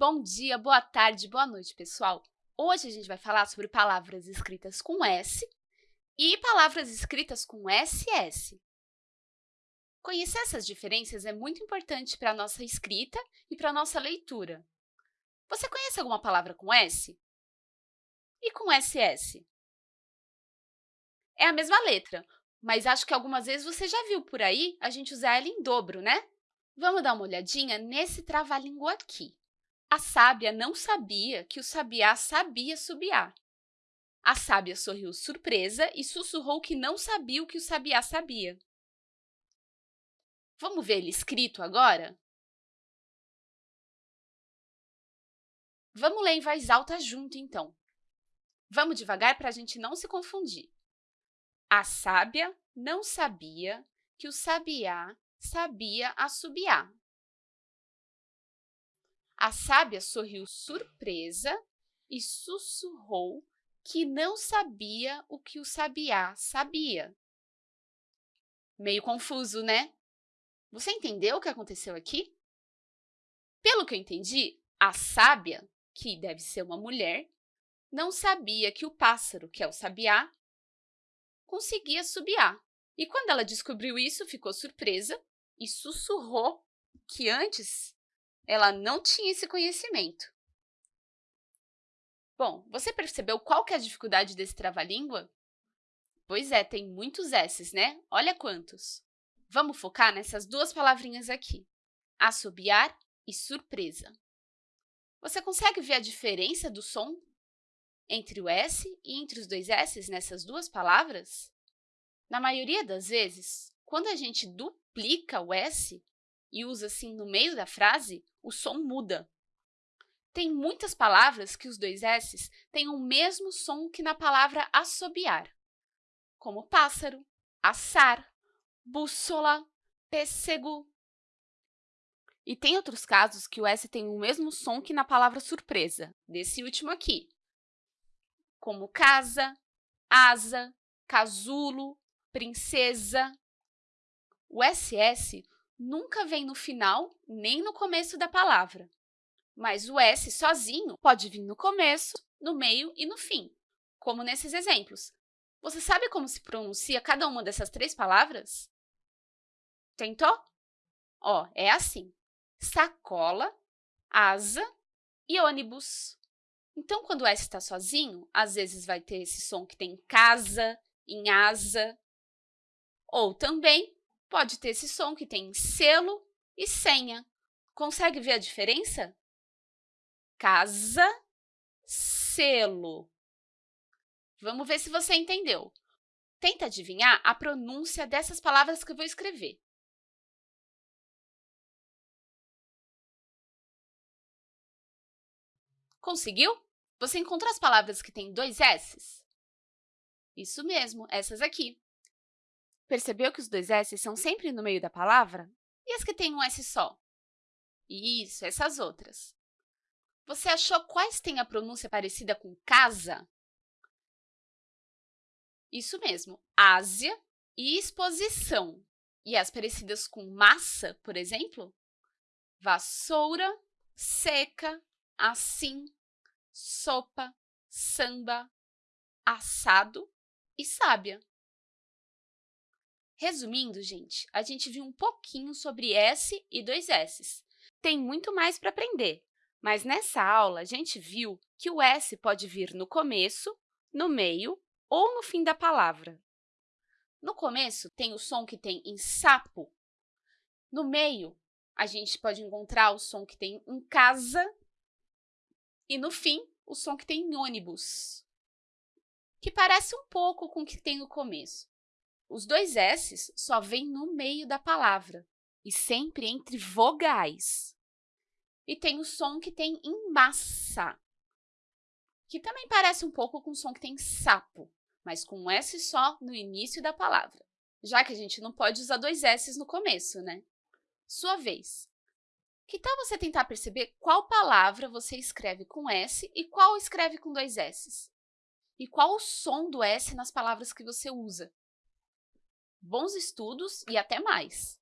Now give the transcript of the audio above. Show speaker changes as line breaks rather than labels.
Bom dia, boa tarde, boa noite, pessoal! Hoje a gente vai falar sobre palavras escritas com S e palavras escritas com SS. Conhecer essas diferenças é muito importante para a nossa escrita e para a nossa leitura. Você conhece alguma palavra com S? E com SS? É a mesma letra, mas acho que algumas vezes você já viu por aí a gente usar ela em dobro, né? Vamos dar uma olhadinha nesse trava-língua aqui. A sábia não sabia que o sabiá sabia subiar. A sábia sorriu surpresa e sussurrou que não sabia o que o sabiá sabia. Vamos ver ele escrito agora? Vamos ler em voz alta junto, então. Vamos devagar para a gente não se confundir. A sábia não sabia que o sabiá sabia assobiar. A sábia sorriu surpresa e sussurrou que não sabia o que o sabiá sabia. Meio confuso, né? Você entendeu o que aconteceu aqui? Pelo que eu entendi, a sábia, que deve ser uma mulher, não sabia que o pássaro, que é o sabiá, conseguia subiar. E quando ela descobriu isso, ficou surpresa e sussurrou que antes ela não tinha esse conhecimento. Bom, você percebeu qual que é a dificuldade desse trava-língua? Pois é, tem muitos S's, né? Olha quantos! Vamos focar nessas duas palavrinhas aqui, assobiar e surpresa. Você consegue ver a diferença do som entre o S e entre os dois S's nessas duas palavras? Na maioria das vezes, quando a gente duplica o S e usa assim no meio da frase, o som muda. Tem muitas palavras que os dois S's têm o mesmo som que na palavra assobiar, como pássaro, assar, bússola, pêssego. E tem outros casos que o S tem o mesmo som que na palavra surpresa, desse último aqui, como casa, asa, casulo, princesa. O SS nunca vem no final nem no começo da palavra. Mas o S sozinho pode vir no começo, no meio e no fim, como nesses exemplos. Você sabe como se pronuncia cada uma dessas três palavras? Tentou? Ó, é assim, sacola, asa e ônibus. Então, quando o S está sozinho, às vezes vai ter esse som que tem casa, em asa. Ou também pode ter esse som que tem selo e senha. Consegue ver a diferença? Casa, selo. Vamos ver se você entendeu. Tenta adivinhar a pronúncia dessas palavras que eu vou escrever. Conseguiu? Você encontrou as palavras que têm dois S's? Isso mesmo, essas aqui. Percebeu que os dois S são sempre no meio da palavra? E as que têm um S só? Isso, essas outras. Você achou quais têm a pronúncia parecida com casa? Isso mesmo, Ásia e exposição. E as parecidas com massa, por exemplo? Vassoura, seca, assim, sopa, samba, assado e sábia. Resumindo, gente, a gente viu um pouquinho sobre S e dois S's. Tem muito mais para aprender, mas nessa aula a gente viu que o S pode vir no começo, no meio ou no fim da palavra. No começo, tem o som que tem em sapo. No meio, a gente pode encontrar o som que tem em casa. E no fim, o som que tem em ônibus, que parece um pouco com o que tem no começo. Os dois S's só vêm no meio da palavra e sempre entre vogais. E tem o som que tem em massa, que também parece um pouco com o som que tem sapo, mas com um S só no início da palavra, já que a gente não pode usar dois S's no começo, né? Sua vez. Que tal você tentar perceber qual palavra você escreve com S e qual escreve com dois S's? E qual o som do S nas palavras que você usa? Bons estudos e até mais!